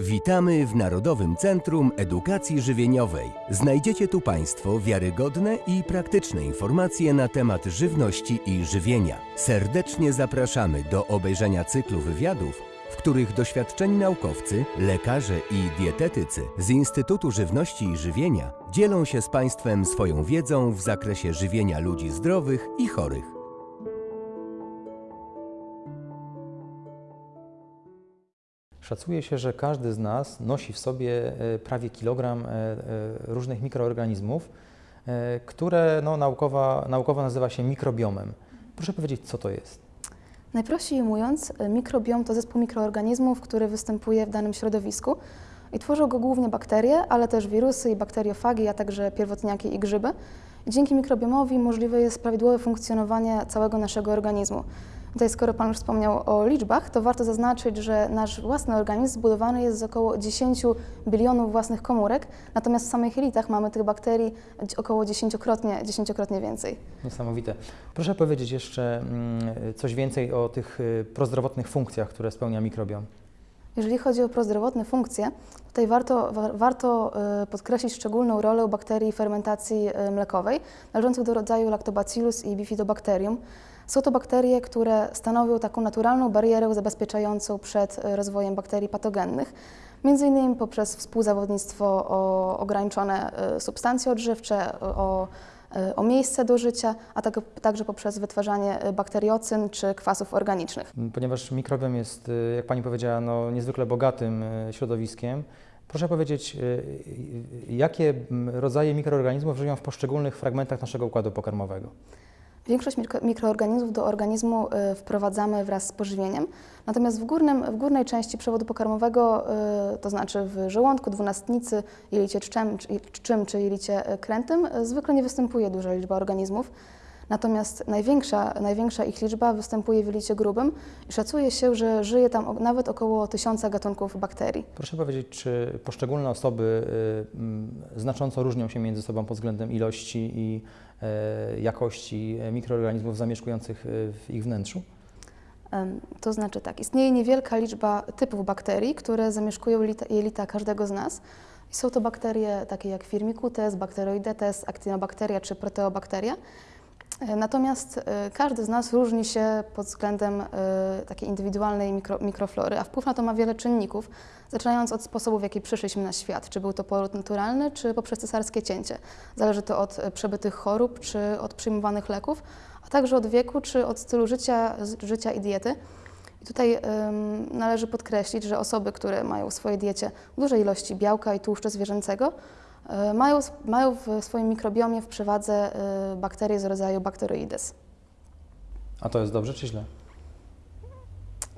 Witamy w Narodowym Centrum Edukacji Żywieniowej. Znajdziecie tu Państwo wiarygodne i praktyczne informacje na temat żywności i żywienia. Serdecznie zapraszamy do obejrzenia cyklu wywiadów, w których doświadczeni naukowcy, lekarze i dietetycy z Instytutu Żywności i Żywienia dzielą się z Państwem swoją wiedzą w zakresie żywienia ludzi zdrowych i chorych. Szacuje się, że każdy z nas nosi w sobie e, prawie kilogram e, e, różnych mikroorganizmów, które no, naukowo nazywa się mikrobiomem. Proszę powiedzieć, co to jest? Najprościej mówiąc, mikrobiom to zespół mikroorganizmów, który występuje w danym środowisku i tworzą go głównie bakterie, ale też wirusy i bakteriofagi, a także pierwotniaki i grzyby. Dzięki mikrobiomowi możliwe jest prawidłowe funkcjonowanie całego naszego organizmu. Tutaj, skoro Pan już wspomniał o liczbach, to warto zaznaczyć, że nasz własny organizm zbudowany jest z około 10 bilionów własnych komórek, natomiast w samych jelitach mamy tych bakterii około dziesięciokrotnie, dziesięciokrotnie więcej. Niesamowite. Proszę powiedzieć jeszcze mm, coś więcej o tych y, prozdrowotnych funkcjach, które spełnia mikrobiom. Jeżeli chodzi o prozdrowotne funkcje, tutaj warto, wa- warto y, podkreślić szczególną rolę bakterii fermentacji y, mlekowej, należących do rodzaju Lactobacillus i Bifidobacterium. Są to bakterie, które stanowią taką naturalną barierę zabezpieczającą przed y, rozwojem bakterii patogennych, między innymi poprzez współzawodnictwo o ograniczone y, substancje odżywcze, o, y, o miejsce do życia, a tak, także poprzez wytwarzanie bakteriocyn czy kwasów organicznych. Ponieważ mikrobiom jest, jak Pani powiedziała, no, niezwykle bogatym środowiskiem, proszę powiedzieć, jakie mm, rodzaje mikroorganizmów żyją w poszczególnych fragmentach naszego układu pokarmowego? Większość mikro, mikroorganizmów do organizmu y, wprowadzamy wraz z pożywieniem, natomiast w, górnym, w górnej części przewodu pokarmowego, y, to znaczy w żołądku, dwunastnicy, jelicie czczem, czy, czczym czy jelicie y, krętym, zwykle nie występuje duża liczba organizmów. Natomiast największa, największa ich liczba występuje w jelicie grubym i szacuje się, że żyje tam nawet około tysiąca gatunków bakterii. Proszę powiedzieć, czy poszczególne osoby mm, znacząco różnią się między sobą pod względem ilości i jakości e, mikroorganizmów zamieszkujących y, w ich wnętrzu? To znaczy tak, istnieje niewielka liczba typów bakterii, które zamieszkują jelita, każdego z nas. Są to bakterie takie jak Firmicutes, Bacteroidetes, Actinobacteria czy Proteobacteria. E, Natomiast e, każdy z nas różni się pod względem e, takiej indywidualnej mikro, mikroflory, a wpływ na to ma wiele czynników, zaczynając od sposobu, w jaki przyszliśmy na świat. Czy był to poród naturalny, czy poprzez cesarskie cięcie. Zależy to od przebytych chorób, czy od przyjmowanych leków, a także od wieku, czy od stylu życia, życia i diety. I tutaj ym, należy podkreślić, że osoby, które mają w swojej diecie duże ilości białka i tłuszczu zwierzęcego, mają, mają w swoim mikrobiomie w przewadze y, bakterie z rodzaju Bacteroides. A to jest dobrze czy źle?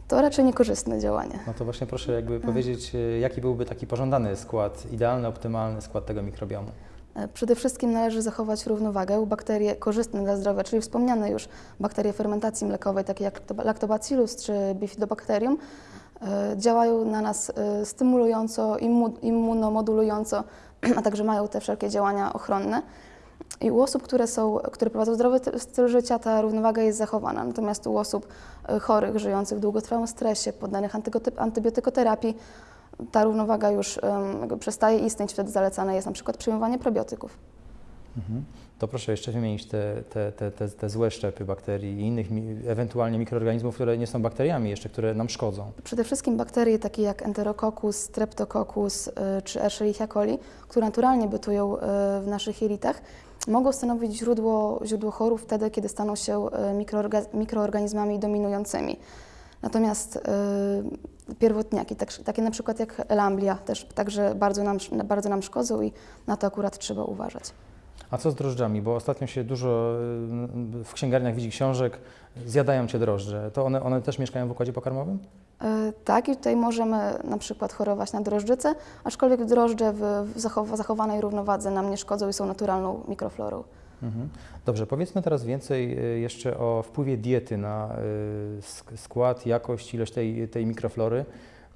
To raczej niekorzystne działanie. No to właśnie proszę jakby powiedzieć, y, jaki byłby taki pożądany skład, idealny, optymalny skład tego mikrobiomu. E, Przede wszystkim należy zachować równowagę. Bakterie korzystne dla zdrowia, czyli wspomniane już bakterie fermentacji mlekowej, takie jak lacto- Lactobacillus czy Bifidobacterium, e, działają na nas e, stymulująco, immu- immunomodulująco, a także mają te wszelkie działania ochronne. I u osób, które, są, które prowadzą zdrowy ty- styl życia, ta równowaga jest zachowana. Natomiast u osób e, chorych, żyjących w długotrwałym stresie, poddanych antybiotykoterapii, ta równowaga już jakby przestaje istnieć, wtedy zalecane jest na przykład przyjmowanie probiotyków. Mhm. To proszę jeszcze wymienić te, te, te, te, te złe szczepy bakterii i innych ewentualnie mikroorganizmów, które nie są bakteriami jeszcze, które nam szkodzą. Przede wszystkim bakterie takie jak Enterococcus, Streptococcus y, czy Escherichia coli, które naturalnie bytują y, w naszych jelitach, mogą stanowić źródło, źródło chorób wtedy, kiedy staną się y, mikroorga- mikroorganizmami dominującymi. Natomiast y, pierwotniaki, tak, takie na przykład jak Lamblia, też także bardzo nam, bardzo nam szkodzą i na to akurat trzeba uważać. A co z drożdżami? Bo ostatnio się dużo y, w księgarniach widzi książek, zjadają cię drożdże. To one, one też mieszkają w układzie pokarmowym? E, Tak, i tutaj możemy na przykład chorować na drożdżycę, aczkolwiek drożdże w w zachow- zachowanej równowadze nam nie szkodzą i są naturalną mikroflorą. Mhm. Dobrze, powiedzmy teraz więcej y, jeszcze o wpływie diety na y, sk- skład, jakość, ilość tej, tej mikroflory.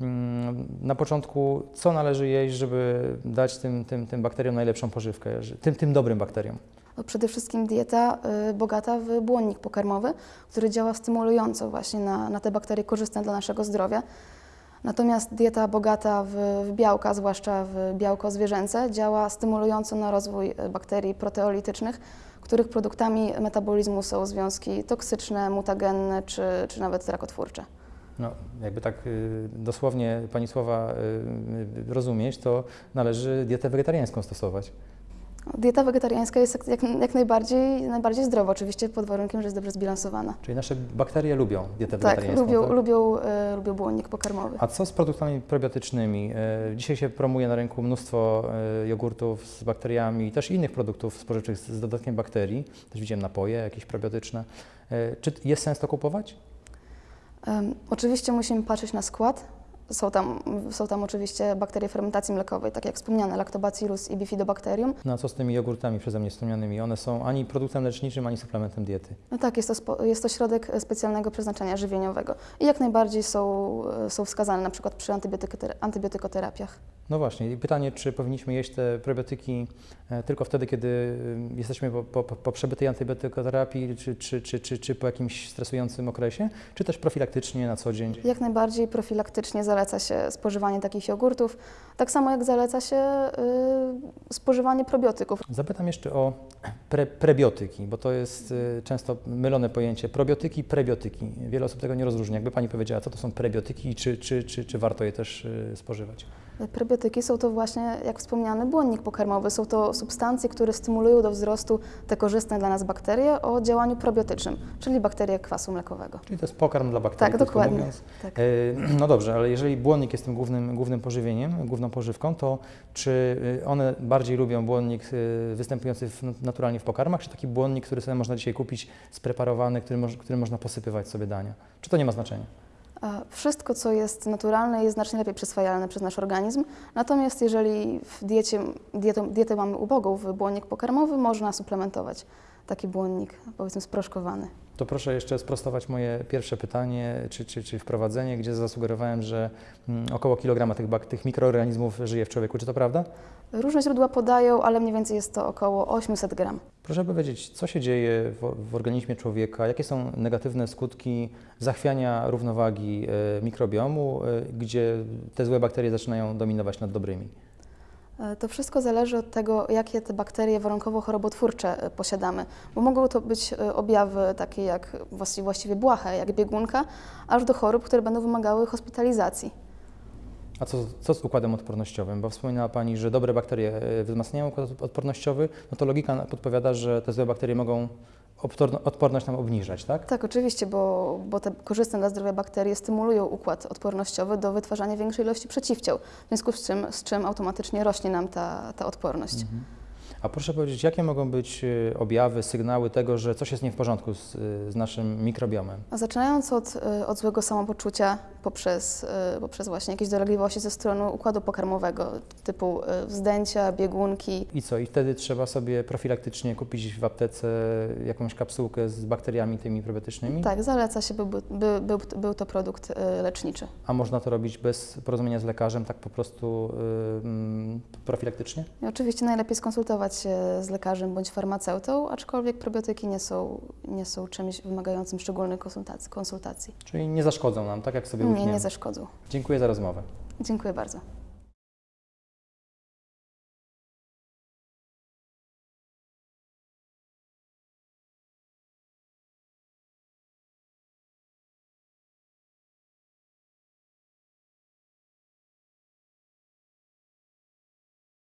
Mm, Na początku, co należy jeść, żeby dać tym, tym, tym bakteriom najlepszą pożywkę, tym, tym dobrym bakteriom? No, przede wszystkim dieta y, bogata w błonnik pokarmowy, który działa stymulująco właśnie na, na te bakterie korzystne dla naszego zdrowia. Natomiast dieta bogata w, w białka, zwłaszcza w białko zwierzęce, działa stymulująco na rozwój e, bakterii proteolitycznych, których produktami metabolizmu są związki toksyczne, mutagenne czy, czy nawet rakotwórcze. No, jakby tak y, dosłownie Pani słowa y, y, rozumieć, to należy dietę wegetariańską stosować. Dieta wegetariańska jest jak, jak, najbardziej, najbardziej zdrowa, oczywiście pod warunkiem, że jest dobrze zbilansowana. Czyli nasze bakterie lubią dietę Tak, wegetariańską. lubią, tak? lubią, e, lubią błonnik pokarmowy. A co z produktami probiotycznymi? E, Dzisiaj się promuje na rynku mnóstwo e, jogurtów z bakteriami i też innych produktów spożywczych z z dodatkiem bakterii. Też widziałem napoje jakieś probiotyczne. E, Czy jest sens to kupować? Oczywiście musimy patrzeć na skład. Są tam, są tam oczywiście bakterie fermentacji mlekowej, tak jak wspomniane, lactobacillus i bifidobacterium. No a co z tymi jogurtami przeze mnie wspomnianymi? One są ani produktem leczniczym, ani suplementem diety. No tak, jest to, spo, jest to środek e, specjalnego przeznaczenia żywieniowego i jak najbardziej są, e, są wskazane na przykład przy antybiotykoter- antybiotykoterapiach. No właśnie, i pytanie, czy powinniśmy jeść te probiotyki e, tylko wtedy, kiedy y, jesteśmy po, po, po przebytej antybiotykoterapii, czy, czy, czy, czy, czy po jakimś stresującym okresie, czy też profilaktycznie na co dzień? Jak najbardziej profilaktycznie zaleca się spożywanie takich jogurtów, tak samo jak zaleca się y, spożywanie probiotyków. Zapytam jeszcze o pre, prebiotyki, bo to jest y, często mylone pojęcie. Probiotyki, prebiotyki. Wiele osób tego nie rozróżnia. Jakby Pani powiedziała, co to są prebiotyki i czy, czy, czy, czy warto je też y, spożywać? Prebiotyki są to właśnie, jak wspomniany, błonnik pokarmowy. Są to substancje, które stymulują do wzrostu te korzystne dla nas bakterie o działaniu probiotycznym, czyli bakterie kwasu mlekowego. Czyli to jest pokarm dla bakterii, Tak, dokładnie. mówiąc. Tak. E, No dobrze, ale jeżeli błonnik jest tym głównym, głównym pożywieniem, główną pożywką, to czy y, one bardziej lubią błonnik y, występujący naturalnie w pokarmach, czy taki błonnik, który sobie można dzisiaj kupić, spreparowany, który, który można posypywać sobie dania? Czy to nie ma znaczenia? A Wszystko, co jest naturalne, jest znacznie lepiej przyswajalne przez nasz organizm. Natomiast jeżeli w diecie, dietę, dietę mamy ubogą w błonnik pokarmowy, można suplementować taki błonnik, powiedzmy, sproszkowany. To proszę jeszcze sprostować moje pierwsze pytanie, czy, czy, czy wprowadzenie, gdzie zasugerowałem, że mm, około kilograma tych, tych mikroorganizmów żyje w człowieku. Czy to prawda? Różne źródła podają, ale mniej więcej jest to około 800 gram. Proszę powiedzieć, co się dzieje w, w organizmie człowieka, jakie są negatywne skutki zachwiania równowagi e, mikrobiomu, e, gdzie te złe bakterie zaczynają dominować nad dobrymi. E, To wszystko zależy od tego, jakie te bakterie warunkowo-chorobotwórcze e, posiadamy, bo mogą to być e, objawy takie jak właści- właściwie błahe, jak biegunka, aż do chorób, które będą wymagały hospitalizacji. A co, co z układem odpornościowym? Bo wspominała Pani, że dobre bakterie e, wzmacniają układ odpornościowy, no to logika podpowiada, że te złe bakterie mogą odporno- odporność nam obniżać, tak? Tak, oczywiście, bo, bo te korzystne dla zdrowia bakterie stymulują układ odpornościowy do wytwarzania większej ilości przeciwciał, w związku z czym, z czym automatycznie rośnie nam ta, ta odporność. Mhm. A proszę powiedzieć, jakie mogą być e, objawy, sygnały tego, że coś jest nie w porządku z, e, z naszym mikrobiomem? A zaczynając od, od złego samopoczucia poprzez, y, poprzez właśnie jakieś dolegliwości ze strony układu pokarmowego, typu y, wzdęcia, biegunki. I co? I wtedy trzeba sobie profilaktycznie kupić w aptece jakąś kapsułkę z bakteriami tymi probiotycznymi? Tak, zaleca się, by, by, był, był to produkt y, leczniczy. A można to robić bez porozumienia z lekarzem, tak po prostu y, mm, profilaktycznie? I oczywiście najlepiej skonsultować się z lekarzem bądź farmaceutą, aczkolwiek probiotyki nie są, nie są czymś wymagającym szczególnych konsultacji. konsultacji. Czyli nie zaszkodzą nam, tak jak sobie Nie, nie zaszkodzą. Dziękuję za rozmowę. Dziękuję bardzo.